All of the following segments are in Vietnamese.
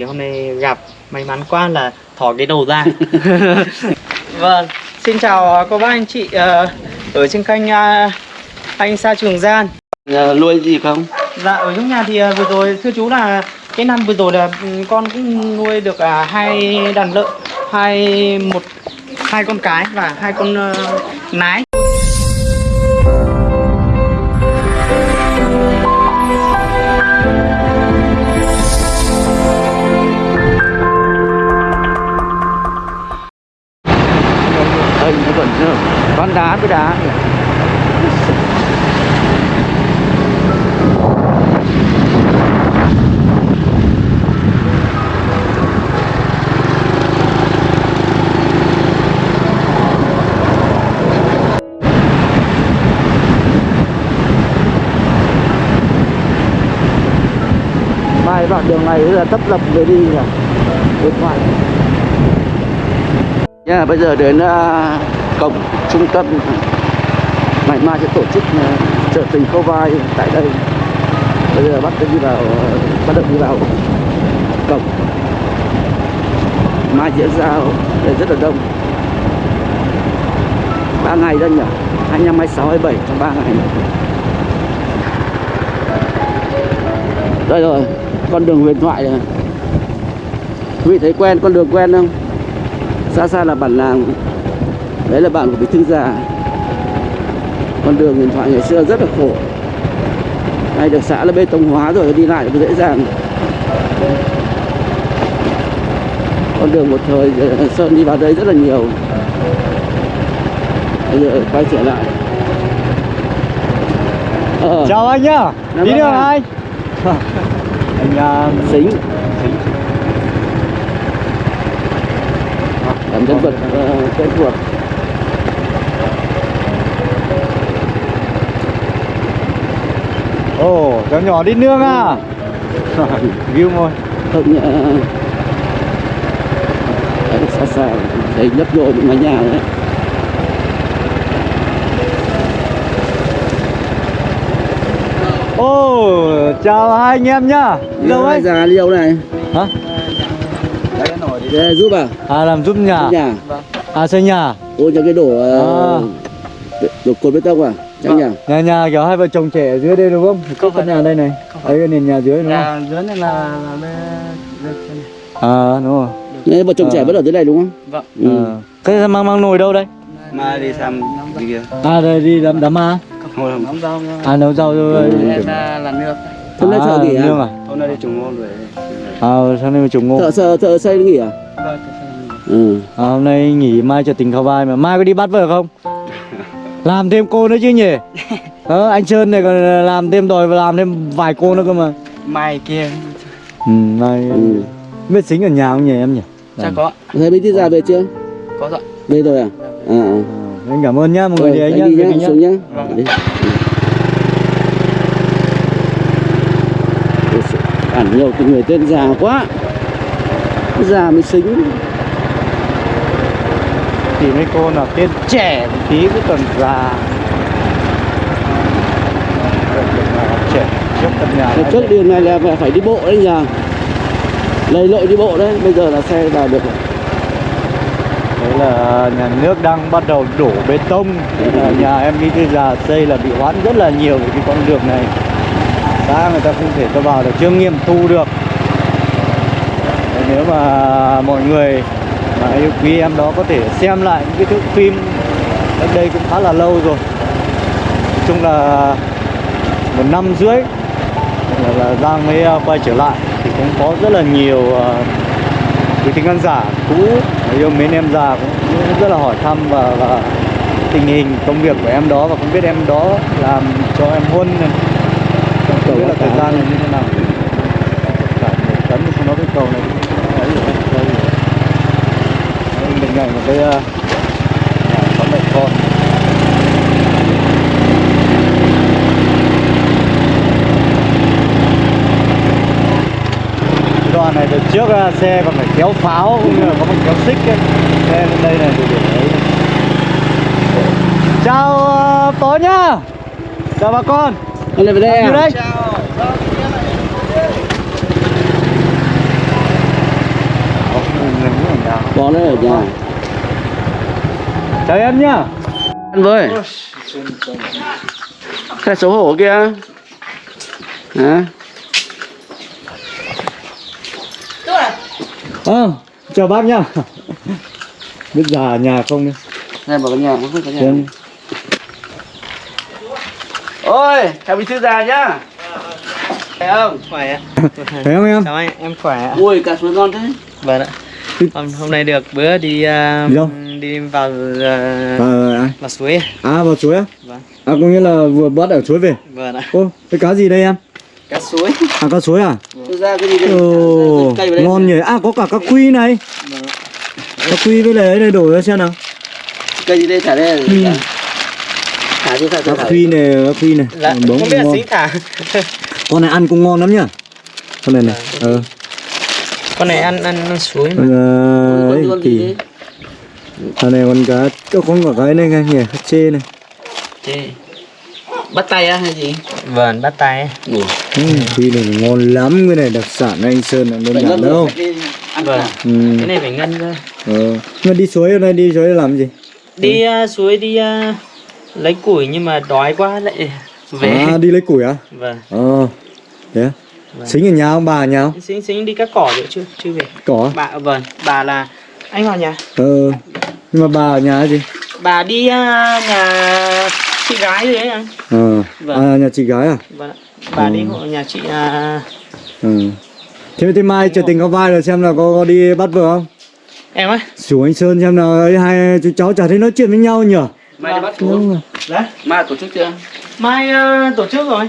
Thì hôm nay gặp may mắn quá là thỏ cái đầu ra. Vâng, xin chào cô bác anh chị ờ, ở trên kênh ờ, anh Sa Trường Gian. Nhà nuôi gì không? Dạ ở trong nhà thì vừa rồi thưa chú là cái năm vừa rồi là ừ, con cũng nuôi được à, hai đàn lợn hai một hai con cái và hai con nái này là tấp lập người đi nhỉ? Điện thoại Nha, bây giờ đến uh, cổng trung tâm ngày mai sẽ tổ chức uh, chợ tình Khâu Vai tại đây. Bây giờ bắt đi vào bắt đầu đi vào cổng. Mai diễn ra đây rất là đông. ba ngày đây nhỉ? 25, 26, 27 trong 3 ngày. Đây rồi, con đường huyền thoại này. Quý vị thấy quen con đường quen không? xa xa là bản làng. Đấy là bản của bí thư già con đường huyền thoại ngày xưa rất là khổ. Nay được xã là bê tông hóa rồi đi lại cũng dễ dàng. Con đường một thời ờ, sơn đi vào đây rất là nhiều. Bây giờ quay trở lại. Ờ, Chào anh nhá, đi ạ. anh Anh à, xính làm nhân vật quen thuộc Ồ, cháu nhỏ đi nương à? View môi không nhờ xa xa thấy nhấp nhô những mái nhà đấy Ồ, chào hai anh em nhá Lâu Đây, ấy già liêu này Hả? để giúp à À làm giúp nhà nhà À xây nhà ôi cho cái đổ À. ờ, đổ cột bê tông à trong nhà Nhà nhà kiểu hai vợ chồng trẻ ở dưới đây đúng không? Có căn nhà đây này Đấy cái nền nhà dưới đúng không? Nhà dưới này là. À đúng rồi Đấy, vợ chồng Ờ. trẻ vẫn ở dưới này đúng không Vâng. ừ. à. Thế mang mang nồi đâu đây? Mà đi xem đi kia. À đây đi đám đám ma Nóng rau À nấu rau rồi em ra là nước. hôm nay thợ nghỉ à, à? Hôm nay đi trồng ngô rồi. À sao nay mà trùng ngô thợ thợ thợ xây nghỉ à Vâng, thế ừ. à, Hôm nay nghỉ mai cho tình khao vai mà Mai có đi bắt vợ không? Làm thêm cô nữa chứ nhỉ? Ờ, anh Sơn này còn làm thêm đòi và làm thêm vài cô nữa cơ mà Mai kia Ừ, mai Ừ. biết xính ở nhà không nhỉ em nhỉ? chắc có. thấy bí thư già về chưa Có rồi. về rồi à à, anh cảm ơn nhá, mọi người đi anh nhá, anh đi nhá, xuống nhá. Vâng. Giời, Bản nhiều cái người tên già quá. Già mới xính. Thì mấy cô nào tên trẻ một tí cứ còn già. Trẻ trước căn nhà trước đường này là phải- phải đi bộ đấy nhờ. Lầy lội đi bộ đấy Bây giờ là xe vào được rồi đấy là nhà nước đang bắt đầu đổ bê tông. Thế là nhà em đi từ già xây là bị hoãn rất là nhiều cái con đường này. Đã người ta không thể cho vào được chưa nghiệm thu được. Nếu mà mọi người mà yêu quý em đó có thể xem lại những cái thước phim cách đây cũng khá là lâu rồi. Nói chung là một năm rưỡi là, là Giang mới à, quay trở lại thì cũng có rất là nhiều ờ, quý thính khán giả cũ yêu mến em già rất là hỏi thăm và, và tình hình công việc của em đó và không biết em đó làm cho em huân này không biết là thời gian này như thế nào cả một tấn xong không nói cái cầu này đấy, rồi. Mình ngày một cái ờ, nhà có mẹ con này từ trước ờ, xe còn phải kéo pháo cũng như là có một kéo xích ấy. Xe lên đây này để để đấy. Chào ờ, bố nhá. Chào bà con. Con này về đây à đây. Chào. Có đấy ở nhà. Chào em nhá. Ăn với. Cái xấu hổ kia. Hả? Ờ chào bác nhá biết già nhà không đi xem vào cái nhà không có nhà. Xem. ôi chào bí thư già nhá. Thấy không? Khỏe. Ạ thấy không em? Chào anh em khỏe. Ạ ui cà suối ngon thế. Vâng ạ. Hôm, hôm nay được bữa đi uh, Đi đâu? đi vào uh, à, vào suối à vào suối á? Vâng. À có nghĩa là vừa bắt ở suối về? Vâng ạ. Ô cái cá gì đây em? Cá suối. À cá suối à? Thư ra cái gì đây? Ồ ngon nhỉ. À có cả cá quy này cá quy với lại cái này đổ ra xem nào. Cây gì đây thả đây Ừ. thả chứ thả thả cá quy này cá quy này dạ bóng không biết là ngon. xính thả. Con này ăn cũng ngon lắm nhá. Con này này ờ. con này ăn ăn, ăn suối mà. Con ờ, ấy con kỳ con này con cá có con cả cái này nghe nhỉ? Chê này. Chê. bắt tay á hay gì? Vâng bắt tay Ủa. ừ, quy này ngon lắm cái này đặc sản anh sơn là đơn giản đâu. Vâng. ừ. cái này phải ngân cơ ờ. nhưng mà đi suối hôm nay đi suối làm gì? Đi uh, suối đi uh, lấy củi nhưng mà đói quá lại về. À đi lấy củi à? Vâng. Ờ thế? Vâng. xính ở nhà không bà ở nhà không? Xính xính đi cắt cỏ rồi chưa? Chưa về. Có bà vâng bà là anh vào nhà. Ờ nhưng mà bà ở nhà gì? Bà đi uh, nhà chị gái rồi đấy anh. Ờ. Vâng. à nhà chị gái à? Vâng ạ. bà Ừ. đi hộ nhà chị uh, ừ. Thế thế mai chờ tình có vai rồi xem là có, có đi bắt vợ không em ấy xuống anh sơn xem nào ấy hai chú cháu chả thấy nói chuyện với nhau nhỉ? Mai đi bắt chú. Rồi. Đấy. Mai tổ chức chưa? Mai uh, tổ chức rồi.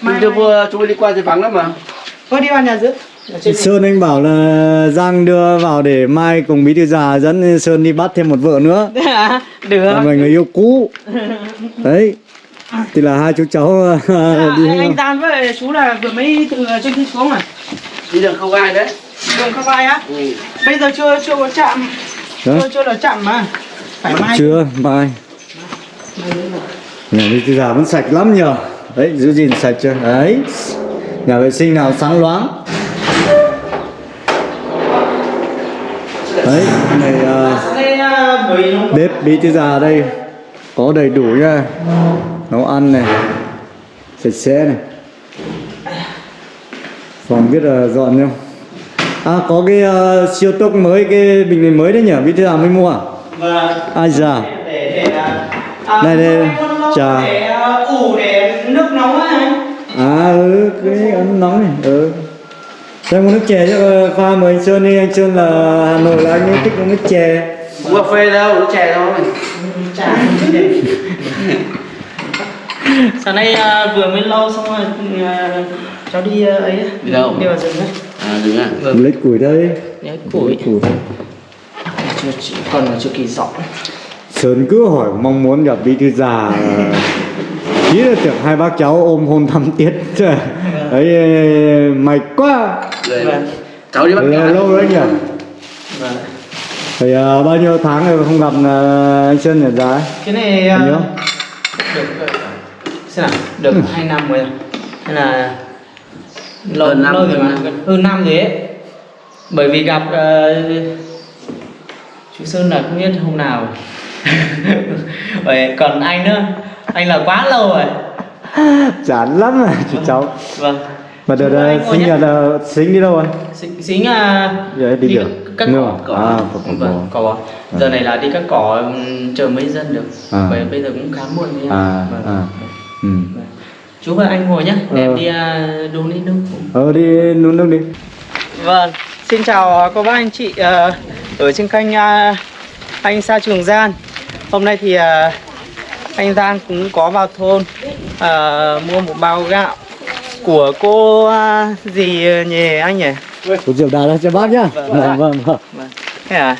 Mai chưa vừa chú đi qua thì vắng lắm mà. Có đi vào nhà giữ. Ở trên Sơn anh bảo là Giang đưa vào để mai cùng bí thư già dẫn Sơn đi bắt thêm một vợ nữa. À, được. Là mình người yêu cũ. Đấy. Thì là hai chú cháu à, đi anh, Tan với chú là vừa mới từ trên kia xuống à? Đi đường không ai đấy đường không ai á? Ừ. bây giờ chưa chưa có chạm. Đó. chưa chưa là chạm mà. Phải mai. chưa mai. Nhà bí thư già vẫn sạch lắm nhờ. Đấy giữ gìn sạch chưa? Đấy. Nhà vệ sinh nào sáng loáng. Đấy này nó bếp bí thư già ở đây. Có đầy đủ nha. Nấu ăn này. Sạch sẽ này. Phòng biết là dọn không à có cái uh, siêu tốc mới cái bình này mới đấy nhỉ? Bí thư già mới mua à? Vâng. Ai già? Để để à, Đây, đây, trà. để ủ để nước nóng á anh. À ừ cái ấm nóng này ừ. Xem có nước chè cho ờ, pha mời anh Sơn đi. Anh Sơn là Hà Nội là anh ấy thích uống nước chè. Uống cà phê đâu uống chè thôi. Chả sáng nay à, vừa mới lâu xong rồi à, cháu đi à, ấy Đi đâu? đi vào rừng ấy à đúng à lấy củi đây. Lấy củi. Củi. Chưa chỉ còn là chưa kỳ dọn. Sơn cứ hỏi mong muốn gặp bí thư già. Ý là tưởng hai bác cháu ôm hôn thăm tiết. Đấy mày quá. Rồi. Vâng. cháu đi bắt Lâu, cá lâu đấy nhỉ Vâng. Thì à, bao nhiêu tháng rồi không gặp à, anh Sơn nhỉ giá cái này nhớ? được xem nào được hai năm rồi. Hay là lâu Hơn năm, lâu rồi hơn mà năm. Gần- hơn năm rồi ấy bởi vì gặp ờ, chú Sơn là không biết hôm nào vậy còn anh nữa anh là quá lâu rồi Chán lắm à chị cháu vâng Mà đợt Chú à, ngồi sinh là sinh đi đâu rồi? xính, xính à Giờ đi được cắt Nương cỏ à? À, cỏ vâng, bò cỏ giờ này là đi cắt cỏ ừm, chờ mấy dân được À. bởi bây giờ cũng khá muộn rồi À, vâng. à. Ừ. Vâng. Chú và anh ngồi nhé để Ờ. em đi à, đun đi nước Ờ đi nún nước đi Vâng, xin chào cô bác anh chị ờ, ở trên kênh ờ, anh Sa Trường Gian. Hôm nay thì ờ, anh Gian cũng có vào thôn ờ, mua một bao gạo của cô ờ, gì nhỉ anh nhỉ? Cô Diệu Đà ra cho bác nhá Vâng, Vâng vâng vâng Vâng. Thế à?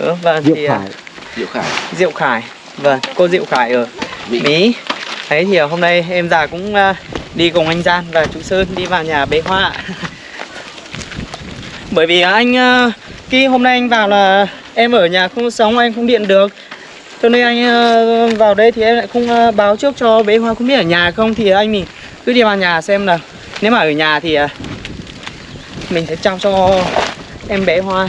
Ừ, vâng Diệu thì ờ, Khải Diệu Khải Diệu Khải. Vâng, cô Diệu Khải ở Mỹ. Mỹ. Đấy, thì ờ, hôm nay em già cũng ờ, đi cùng anh Gian và chú Sơn đi vào nhà bế hoa. Bởi vì anh ờ, khi hôm nay anh vào là em ở nhà không sống, anh không điện được. Cho nên anh vào đây thì em lại không báo trước cho bế hoa không biết ở nhà không thì anh mình cứ đi vào nhà xem là nếu mà ở nhà thì mình sẽ trao cho em bé hoa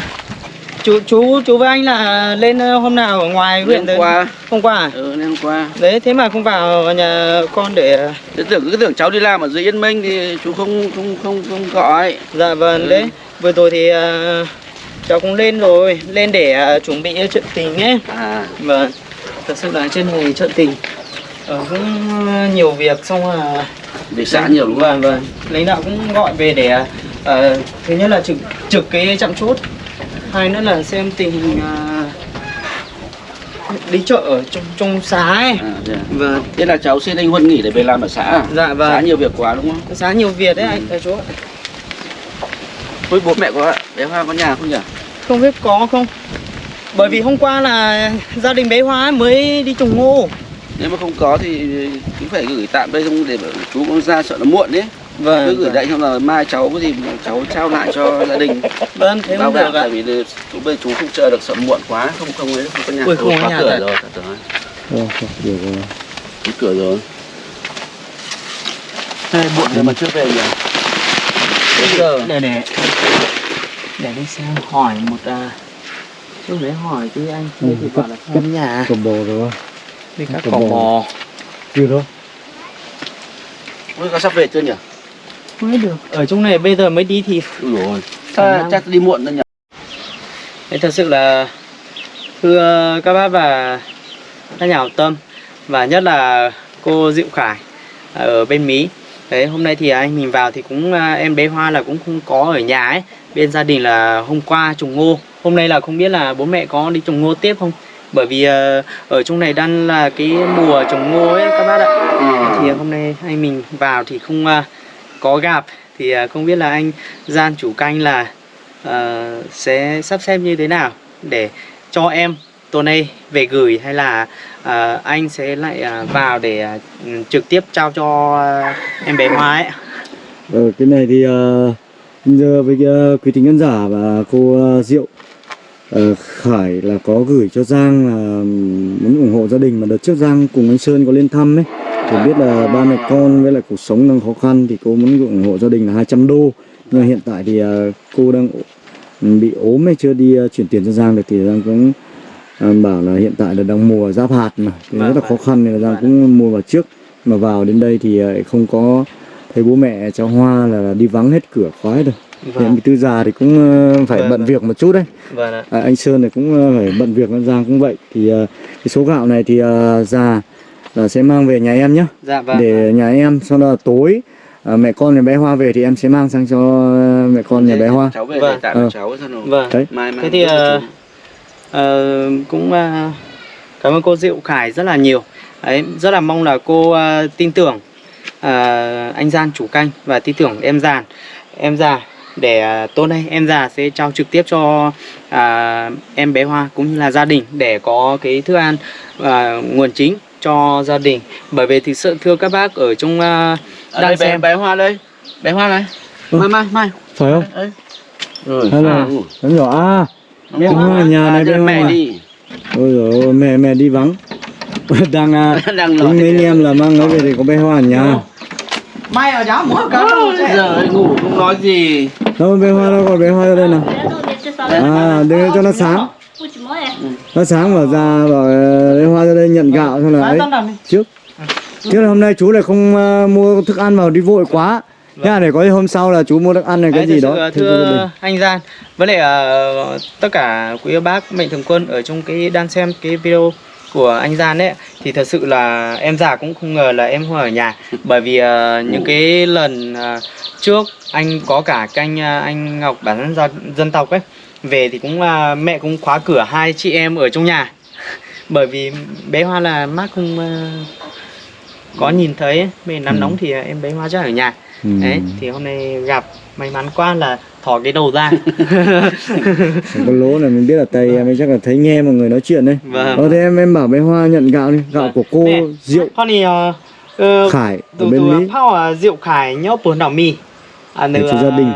chú chú chú với anh là lên ờ, hôm nào ở ngoài huyện Hôm qua. hôm qua à? Ừ, hôm qua. đấy thế mà không vào nhà con để ờ, Thế tưởng cứ tưởng cháu đi làm ở dưới Yên Minh thì chú không không không không gọi. dạ vâng Ừ. đấy vừa rồi thì ờ, cháu cũng lên rồi lên để chuẩn bị trận tình ấy À, vâng thật sự là trên này trận tình ờ, cũng nhiều việc xong là để xã nhiều đúng không? vâng vâng lãnh đạo cũng gọi về để ờ, thứ nhất là trực trực cái trạm chốt hai nữa là xem tình hình ờ, đi chợ ở trong trong xã ấy À, à? vâng thế là cháu xin anh Huân nghỉ để về làm ở xã à? dạ vâng Xã nhiều việc quá đúng không? xã nhiều việc đấy anh thầy chú ạ. Thôi bố mẹ có bé Hoa có nhà không nhỉ? không biết có không bởi vì hôm qua là gia đình bé Hoa mới đi trồng ngô Nếu mà không có thì cũng phải gửi tạm đây không để chú cũng ra sợ nó muộn đấy. Cứ vâng gửi đây xong là mai cháu có gì cháu trao lại cho gia đình. vâng thế không được ạ tại vì chú bây chú không chờ được sợ muộn quá không không ấy không có nhà Ui, không có khóa nhà cửa rồi thật rồi được rồi. Cửa rồi Thế muộn rồi mà chưa về nhỉ Bây giờ để để để đi xem hỏi một à trước đấy hỏi chứ anh Ừ, ừ, thì bảo là không nhà Cầm bò rồi không? đi các cỏ bò. Chưa đâu. Ôi, có sắp về chưa nhỉ? Biết được ở trong này bây giờ mới đi thì rồi Khả năng- Chắc đi muộn rồi nhỉ Thế thật sự là thưa các bác và các nhà hảo tâm và nhất là cô Diệu Khải ở bên Mỹ. Đấy hôm nay thì anh mình vào thì cũng à, em bé Hoa là cũng không có ở nhà ấy. Bên gia đình là hôm qua trồng ngô. Hôm nay là không biết là bố mẹ có đi trồng ngô tiếp không? Bởi vì à, ở trong này đang là cái mùa trồng ngô ấy các bác ạ. Thì hôm nay anh mình vào thì không à, có gặp thì à, không biết là anh Gian chủ canh là uh, sẽ sắp xếp như thế nào để cho em tuần này về gửi hay là uh, anh sẽ lại uh, vào để uh, trực tiếp trao cho uh, em bé Hoa ấy. Ừ, cái này thì uh, giờ với uh, quý tính nhân giả và cô uh, Diệu uh, Khải là có gửi cho Giang là muốn ủng hộ gia đình mà đợt trước Giang cùng anh Sơn có lên thăm ấy thì biết là ba mẹ con với lại cuộc sống đang khó khăn thì cô muốn ủng hộ gia đình là 200 đô. Nhưng hiện tại thì ờ, cô đang bị ốm hay chưa đi ờ, chuyển tiền cho Giang được thì Giang cũng ờ, bảo là hiện tại là đang mùa giáp hạt mà. Thì Vâng, rất là vâng. khó khăn nên là Giang cũng mua vào trước. Mà vào đến đây thì không có thấy bố mẹ cháu Hoa là đi vắng hết cửa khóa rồi. Hiện bị tư già thì cũng phải Vâng, bận vâng. việc một chút đấy. Vâng ạ. à, anh Sơn này cũng phải bận việc Giang cũng vậy. Thì cái số gạo này thì già là sẽ mang về nhà em nhé Dạ vâng. để nhà em sau đó là tối ờ, mẹ con nhà bé Hoa về thì em sẽ mang sang cho mẹ con nhà bé Hoa Cháu về Vâng. để tạm cho cháu xong rồi Vâng. đấy Mai mai Thế thì ờ, ờ, cũng ờ, cảm ơn cô Diệu Khải rất là nhiều. Đấy, rất là mong là cô ờ, tin tưởng ờ, anh Gian chủ canh và tin tưởng em Giàn, em già để tối nay em già sẽ trao trực tiếp cho à, em bé Hoa cũng như là gia đình để có cái thức ăn à, nguồn chính cho gia đình. Bởi vì thực sự thưa các bác ở trong Ở đang đây xem. bé Hoa đây. Bé Hoa này. Ừ. Mai mai mai. Phải không? Đấy. Rồi à. nó nhỏ à? Bé Hoa nhà này, bé mẹ Hoa. đi. Ôi ôi, mẹ mẹ đi vắng. Đang à, Đang nói mấy anh em là mang nó về thì có bé Hoa ở nhà? Mai ở giáo mỗi cả Giờ ấy ngủ không nói gì. Đâu bé Hoa đâu còn bé Hoa ra đây nào. À đưa cho nó sáng nó sáng bảo ra bảo ờ, bé Hoa ra đây nhận gạo xong là ấy. trước. Trước là hôm nay chú lại không ờ, mua thức ăn vào đi vội quá. Thế là để có hôm sau là chú mua thức ăn này cái Đấy, gì đó thưa anh Gian với lại ờ, tất cả quý bác mạnh thường quân ở trong cái đang xem cái video của anh Gian ấy thì thật sự là em già cũng không ngờ là em không ở nhà. Bởi vì những cái lần trước anh có cả canh anh Ngọc bản dân, dân tộc ấy về thì cũng ờ, mẹ cũng khóa cửa hai chị em ở trong nhà bởi vì bé Hoa là mắt không ờ, có nhìn thấy ấy. bên nắng Ừ. nóng thì em bé Hoa chắc ở nhà Ừ. Đấy, thì hôm nay gặp may mắn quá là thò cái đầu ra. Có lố này mình biết là tay em ấy chắc là thấy nghe mọi người nói chuyện đấy Vâng. Ờ thế em em bảo bé Hoa nhận gạo đi Gạo Vâng. của cô Nè, Diệu Con thì ờ, Khải ở từ bên từ Mỹ phao à, rượu khải nhớ bún đảo mì. À cho gia đình.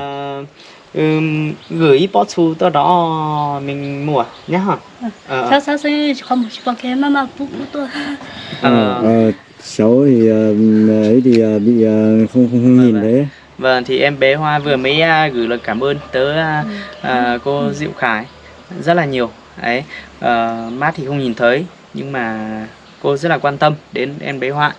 Ừm, gửi bó xu tới đó mình mua nhá hả? Ờ, Sao sao sinh không một bao cái mà mà bút bút tôi Ờ, ờ, ờ, cháu thì ờ, ấy thì ờ, bị ờ, không không, không Vâng, nhìn vâng. thấy Vâng thì em bé Hoa vừa mới à, gửi lời cảm ơn tới à, Ừ. à, cô Diệu Khải. Rất là nhiều. Đấy Ờ, mát thì không nhìn thấy nhưng mà cô rất là quan tâm đến em bé Hoa.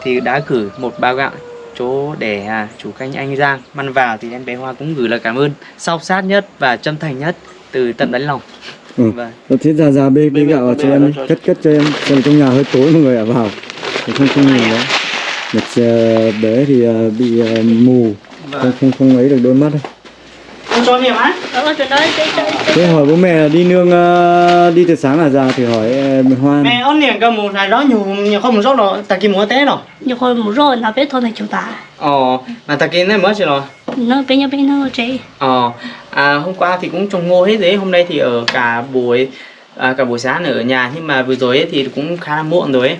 Thì đã gửi một bao gạo chỗ để à, chủ canh anh Giang mang vào thì em bé Hoa cũng gửi lời cảm ơn sâu sát nhất và chân thành nhất từ tận đáy lòng Ừ. Vâng. Thế ra ra bê bê gạo cho em cất cất cho em xem trong nhà hơi tối mọi người ạ vào thì không không nhìn đấy một ờ, bé thì ờ, bị ờ, mù không không không ấy được đôi mắt đâu. Con cho miệng á Chơi thế hỏi bố mẹ là đi nương ờ, đi từ sáng là ra thì hỏi ờ, Hoa mẹ ôn niệm cái một này đó nhiều nhiều không một số rồi ta kia mua té rồi. Nhiều hồi một rồi nó biết thôi này chúng ta ờ mà ta kia này mới rồi nó bên nhau bên nó chơi Ờ, à, hôm qua thì cũng trồng ngô hết đấy, hôm nay thì ở cả buổi à, cả buổi sáng ở nhà nhưng mà vừa rồi ấy thì cũng khá là muộn rồi ấy.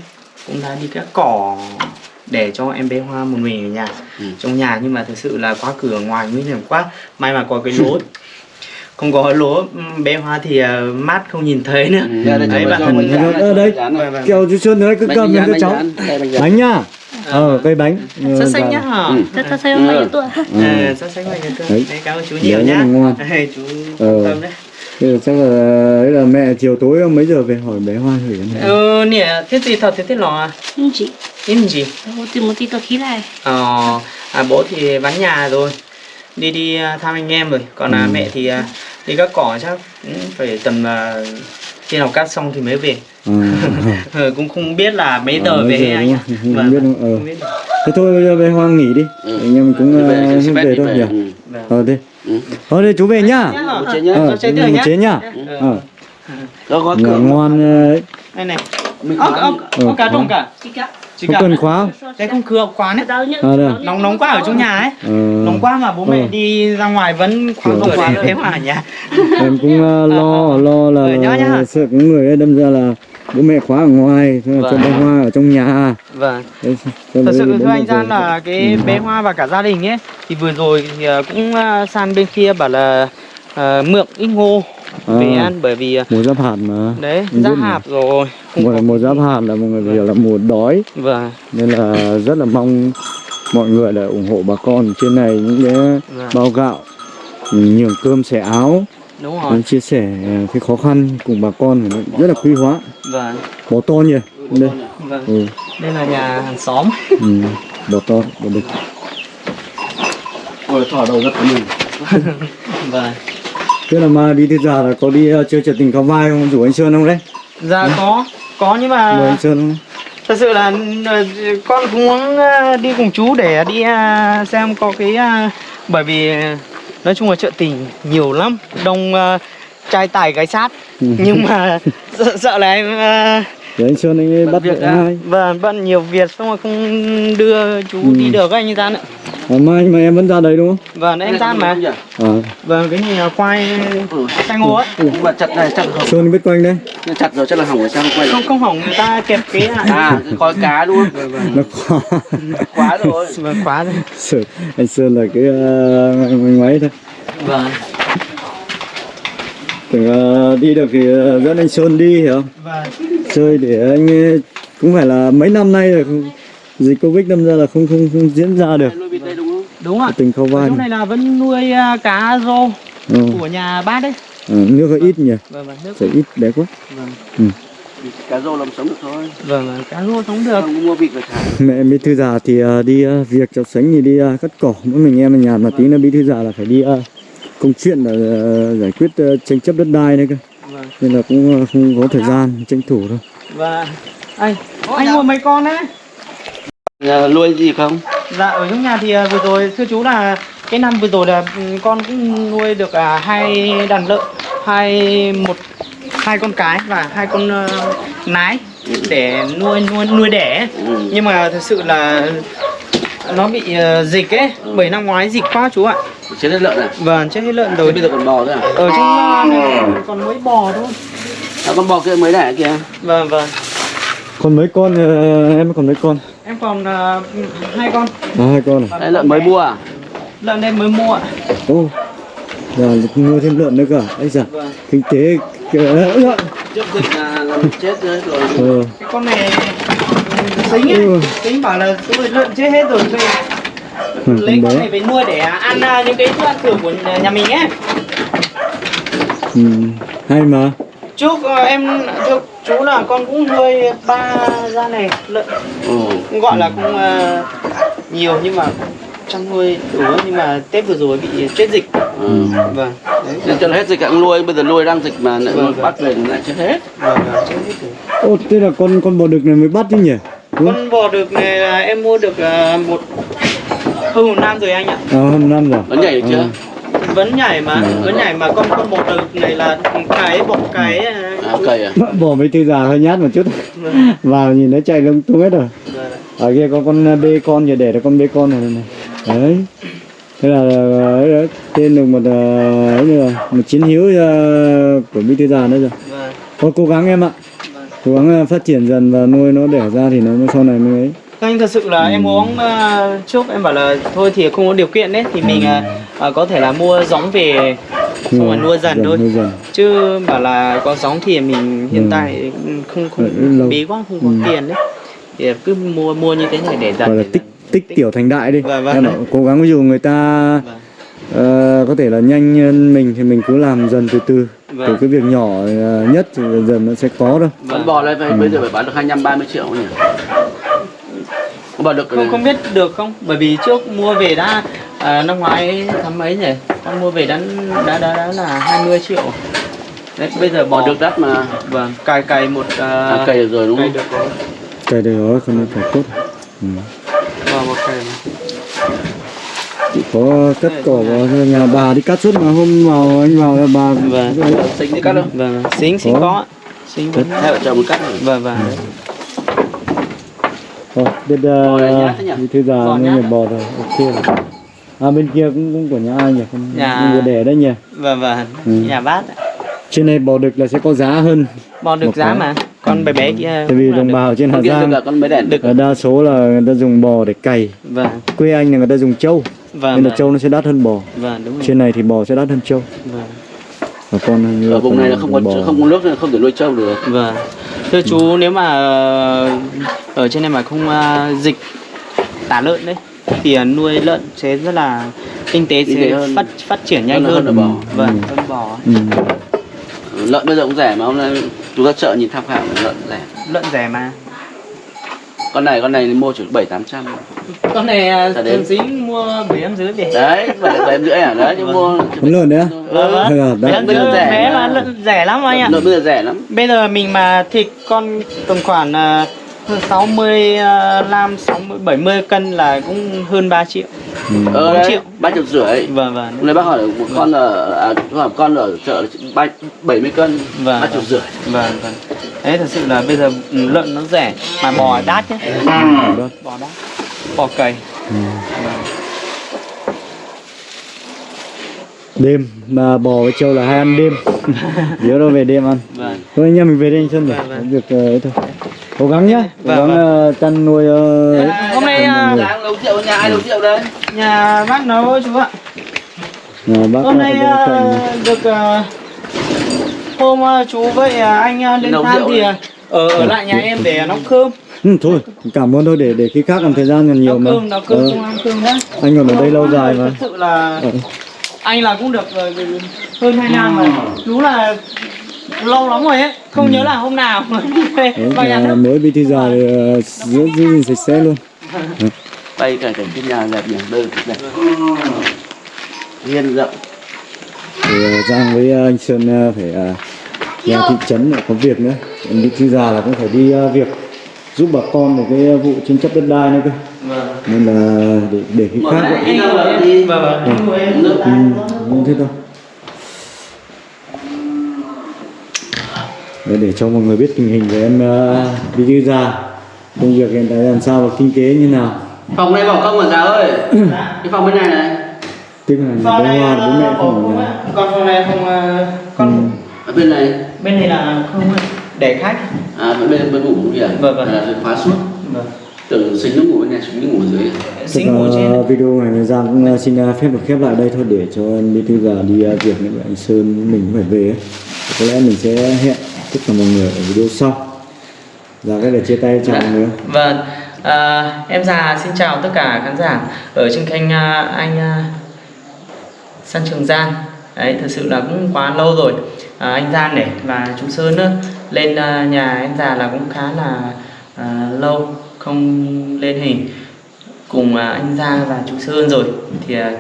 Cũng đã đi cắt cỏ để cho em bé Hoa một mình ở nhà Ừ. trong nhà nhưng mà thực sự là khóa cửa ngoài nguy hiểm quá. May mà có cái lỗ không có lỗ ừm, bé Hoa thì à, mát không nhìn thấy nữa Ừ, ra đây cho đấy bà bạn Ờ, ờ, đấy. dán này. Vâng, kẹo chú Xuân đấy cứ cầm cho cháu đây bánh nhá ờ cây bánh. Ờ, Sắp xanh và- nhá hả? Ừ. xem bao nhiêu tuổi Ừ. Sắp xanh này cơ. Đấy. Đấy, cảm ơn chú nhiều nhá. Đấy, chú Ờ. tâm đấy. Thế là chắc là đấy là mẹ chiều tối mấy giờ về hỏi bé Hoa thử cái này. Ừ, nè, thế gì thật thế thế lò à? nhưng chỉ Yên gì? một tí một tí tôi khí lại Ờ, à, bố thì vắng nhà rồi đi đi à, thăm anh em rồi còn Ừ. à, mẹ thì à, đi cắt cỏ chắc cũng phải tầm à, khi nào cắt xong thì mới về Ờ, ờ. Ờ, cũng không biết là mấy Ờ, giờ mấy về giờ anh ạ không? Không Vâng, biết đúng không? Ờ. không biết. Thế thôi bây giờ bé Hoa nghỉ đi. Ừ. Anh em cũng về, uh, về thôi về. nhỉ. Ừ. Vâng. Ờ đi. Ừ. Thôi đi chú về nhá. Nhá. Chế nhá. Ờ, chú thử nhá. chế nhá. Ờ, Ờ. Có Ngủ cửa. ngoan ờ, đây này Mình ốc khóa. ốc Ừ, ốc cá trồng cả chỉ không cần khóa. đây không cửa khóa đấy À, đây à? nóng nóng quá ở trong nhà ấy Ờ, nóng quá mà bố mẹ Ờ. đi ra ngoài vẫn khóa cửa khóa thế mà ở nhà em cũng uh, lo lo là Ờ, sợ có người ấy đâm ra là bố mẹ khóa ở ngoài cho Vâng. bé Hoa ở trong nhà. vâng Đấy, Thật sự thưa anh. Gian là cái Ừ. bé Hoa và cả gia đình ấy Thì vừa rồi thì ờ, cũng ờ, sang bên kia bảo là ờ, mượn ít ngô À. về ăn bởi vì ờ, mùa giáp hạt mà. đấy mà. hạp rồi Mùa mùa giáp hạt là mọi người hiểu là mùa đói. Vâng, nên là rất là mong mọi người là ủng hộ bà con trên này những cái Vâng. bao gạo nhường cơm xẻ áo. Đúng rồi. Chia sẻ cái khó khăn cùng bà con rất là quý hóa. Vâng, bò to nhỉ? Đây. vâng. Ừ, Đây là nhà hàng xóm. Ừ. bò to bò đực. Ôi, thỏ đầu rất của mình. Vâng thế là mai bí thư già là có đi uh, chơi trượt tình cao vai không rủ anh sơn không đấy Dạ có, có nhưng mời mà anh sơn không thật sự là ờ, con cũng muốn ờ, đi cùng chú để đi ờ, xem có cái ờ, bởi vì nói chung là chợ tình nhiều lắm đông trai tài gái sát Ừ. nhưng mà sợ, sợ là em để anh sơn anh bắt việc đã. hai Vâng, bận nhiều việc xong rồi không đưa chú Ừ. đi được anh Gian ạ. À, mai mà em vẫn ra đấy đúng không Vâng, em Gian mà. À, Vâng, cái này là khoai Ừ. khoai ngô á. Nhưng mà chặt này chắc hỏng. sơn biết quanh đấy Nhưng chặt rồi chắc là hỏng rồi sao không quay Không không hỏng người ta kẹp cái. À, khói cá đúng không? nó khó Quá rồi. Vâng, khóa rồi. Sợ, anh sơn là cái uh, máy thôi Vâng. tưởng ờ, đi được thì ờ, dẫn anh sơn đi hiểu không Vâng. chơi để anh ấy- cũng phải là mấy năm nay rồi không- dịch covid đâm ra là không không không diễn ra được đây đúng ạ. tình khâu vai Chỗ này. là vẫn nuôi à, cá rô ừ. của nhà bác đấy. Ờ, nước hơi ít nhỉ Vâng, vâng, nước. sẽ ít bé quá Vâng. Cá rô làm sống được thôi. Vâng, vâng, cá rô sống được. Không mua vịt về thả. mẹ bí thư già thì ờ, đi ờ, việc cháu sánh thì đi ờ, cắt cỏ mỗi mình em ở nhà mà tí nữa bí thư già là phải đi ờ, công chuyện là ờ, giải quyết ờ, tranh chấp đất đai đấy cơ Vâng. nên là cũng ờ, không có thời gian tranh thủ đâu Và anh anh mua mấy con đấy? Nhà nuôi gì không? Dạ ở trong nhà thì à, vừa rồi thưa chú là cái năm vừa rồi là ừ, con cũng nuôi được à, hai đàn lợn, hai một hai con cái và hai con ờ, nái để nuôi nuôi nuôi đẻ. Ừ. Nhưng mà thật sự là nó bị ờ, dịch ấy, bởi năm ngoái dịch quá chú ạ. Chết hết lợn à? Vâng, chết hết lợn Thế rồi. bây giờ còn bò nữa à? Ở trong ờ, này còn mấy bò thôi. À, con bò kia mới đẻ kìa. Vâng vâng. còn mấy con ờ, em còn mấy con Em còn ờ, hai con. à, hai con à Đây lợn mới mua à? Lợn đây mới mua ạ. ô giờ mua thêm lợn nữa cả anh già Vâng. kinh tế kìa, lợn Trước dịch là làm chết rồi. ờ Cái con này tính ấy, Ừ. tính bảo là số lợn chết hết rồi thôi. Ừ, lấy con này về nuôi để ăn à, những cái thức ăn thừa của nhà mình ấy ừ. hay mà trước ờ, em thưa chú là con cũng nuôi ba gia này lợn. Cũng gọi là cũng ờ, nhiều nhưng mà chăn nuôi đủ nhưng mà tết vừa rồi bị chết dịch. Ừ. vâng. Đấy cho hết dịch càng nuôi, bây giờ nuôi đang dịch mà lại Vâng, vâng. bắt về lại chết hết. vâng vâng, chết hết rồi. Ô thế là con con bò đực này mới bắt chứ nhỉ? Đúng con bò đực này là em mua được ờ, một hơn một năm rồi anh ạ. À, hôm năm rồi. Nó nhảy được chưa? Vẫn nhảy mà Ừ. vẫn nhảy mà con con bò đực này là cái bọc cái ờ, À, cầy à? bò mấy tư già hơi nhát một chút. Vâng, vào nhìn nó chạy lung tung hết rồi. Vâng. ở kia có con bê con giờ để là con bê con này này. Đấy. Thế là ấy đó, tên được một ấy nữa. Một chiến hữu của bí thư già nữa rồi. Vâng. Thôi cố gắng em ạ. Vâng. Cố gắng phát triển dần và nuôi nó đẻ ra thì nó mới sau này mới ấy anh thật sự là em uống ờ, trước em bảo là thôi thì không có điều kiện đấy thì mình ờ, có thể là mua giống về xong rồi nuôi dần thôi dần chứ bảo là có giống thì mình hiện Ừ. tại không Ừ, không lâu. bí quá không có Ừ. tiền đấy thì cứ mua mua như thế này để dần gọi là để tích dần. tích tiểu thành đại đi Vâng, vâng. em bảo, cố gắng ví dụ người ta Vâng. ờ, có thể là nhanh hơn mình thì mình cứ làm dần từ từ Vâng. từ cái việc nhỏ nhất thì dần dần nó sẽ có thôi Con Vâng. bò này phải, bây giờ phải bán được 25 30 triệu nhỉ? Bò được không không biết được không bởi vì trước mua về đã à, năm ngoái tháng mấy nhỉ con mua về đã đã đã, đã là 20 triệu đấy bây giờ bò được đắt mà. vâng cài cài một à, À, cày được rồi đúng cài không? được rồi cái đấy đó không phải tốt ừ. vâng một cài mà. chỉ có cắt cỏ vào nhà bà đi cắt suốt mà hôm vào anh vào là bà Vâng. Xinh đi cắt đâu? vâng xính xính Có. xính Hai vợ chồng cắt rồi. vâng vâng đấy. Thôi, biết uh, thư già nhát người bò rồi ok rồi à bên kia cũng cũng của nhà ai nhỉ không Nhà- không đẻ đấy nhỉ vâng vâng Ừ. nhà bát ạ. trên này bò đực là sẽ có giá hơn bò được Một giá cái. mà con bé bé kia tại vì đồng bào ở trên Hà Giang là con được. là đa số là người ta dùng bò để cày vâng quê anh là người ta dùng trâu vâng nên là vâng. trâu nó sẽ đắt hơn bò vâng đúng rồi trên này thì bò sẽ đắt hơn trâu vâng và con Ở vùng này là không có bò. không có nước nên không thể nuôi trâu được. Vâng. Thưa chú nếu mà ờ, ở trên này mà không ờ, dịch tả lợn đấy thì ờ, nuôi lợn sẽ rất là kinh tế sẽ hơn. phát phát triển nhanh Hơn hơn. hơn bò. Vâng, hơn bò. ừ. Lợn bây giờ cũng rẻ mà hôm nay chúng ta chợ nhìn tham khảo lợn rẻ. Lợn rẻ mà. Con này con này mua chỉ 7 800. Con này đến. thường dính mua bảy em dưới về. Đấy, bảy bảy em rưỡi à? Đấy, nhưng mua đấy á Vâng vâng. Là Bảy em đấy. dưới rẻ bé mà. mà lợn rẻ lắm anh ạ. Lợn bây giờ rẻ lắm. Bây giờ mình mà thịt con tầm khoảng uh, 65 60 70 cân là cũng hơn 3 triệu. Ừ. Ờ Bốn đấy, triệu. ba triệu rưỡi. Vâng vâng. Nay bác hỏi một con ở à, hỏi con ở chợ ba bảy mươi cân, Vâng, ba triệu vâng. rưỡi. Vâng vâng. Đấy thật sự là bây giờ ừ, lợn nó rẻ mà bò đắt nhé. Đó. Bò đắt. Bò cầy. Ừ. đêm mà bò với trâu là hay ăn đêm nhớ đâu về đêm ăn Vâng. thôi anh em mình về đây anh Xuân để Vâng, vâng. việc ờ, ấy thôi cố gắng nhá cố Vâng, gắng ờ, chăn nuôi ờ. Hôm nay à, Đang nấu rượu nhà ai nấu rượu đây? nhà bác nấu chú ạ. Ờ, bác Hôm nay à, cạnh được à, hôm à, chú với à, anh à, lên rượu thì đấy. à, ở ở lại nhà em để nấu cơm. ừ, thôi cảm ơn thôi để để khi khác còn thời gian còn nhiều mà cơm nấu cơm Ờ, không ăn cơm nhá. anh còn ở đây lâu dài mà Thật sự là Ờ. anh là cũng được ờ, hơn 2 năm rồi. Đúng là lâu lắm rồi ấy, không nhớ là hôm nào đi vào nhà nhà nước. mới bí thư già thì ờ, giữ gìn sạch sẽ luôn Đây cả cảnh cái nhà đẹp nhỉ, đây đẹp. Hiên rộng. thì ờ, Giang với ờ, anh Sơn ờ, phải ờ, ra thị trấn để có việc nữa Anh bí thư già là cũng phải đi ờ, việc giúp bà con về cái vụ tranh chấp đất đai nữa cơ Vâng. nên là để, để khi khác. Đi là đi. Vâng vâng. Anh ngồi em. Nước. ừ, không thế thôi để, để cho mọi người biết tình hình về em uh, bí thư già công việc hiện tại làm sao và kinh tế như nào Phòng này bỏ không mà giáo ơi. Cái phòng bên này này. tức là Phòng bố này hoa bố mẹ ờ, không ở. Còn phòng này phòng ờ, con Ở bên này. bên này là không để khách. À bên bên bên ngủ cũng kìa. Vâng, vâng. Là khóa suốt. Vâng. Tưởng xính nó ngủ bên này, xính nó ngủ ở dưới. Xính ngủ trên. video này Giang cũng uh, xin uh, phép được khép lại đây thôi để cho anh bí thư già đi việc nữa anh Sơn mình cũng phải về ấy. có lẽ mình sẽ hẹn tất cả mọi người ở video sau Dạ cái để chia tay chào mọi người Vâng, à, em già xin chào tất cả khán giả ở trên kênh à, anh à, San Trường Giang. Đấy, thật sự là cũng quá lâu rồi. à, anh Giang này và chú Sơn nữa lên à, nhà anh già là cũng khá là à, lâu không lên hình cùng à, anh Giang và chú Sơn rồi thì à,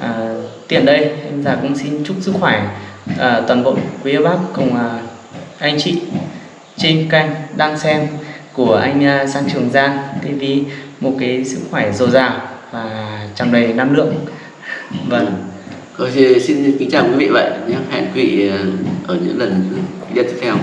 à, tiện đây anh già cũng xin chúc sức khỏe à, toàn bộ quý bác cùng à, anh chị trên kênh đang xem của anh à, Sang Trường Giang TV một cái sức khỏe dồi dào và tràn đầy năng lượng vâng Rồi xin kính chào quý vị vậy nhé. Hẹn quý vị à, ở những lần video tiếp theo.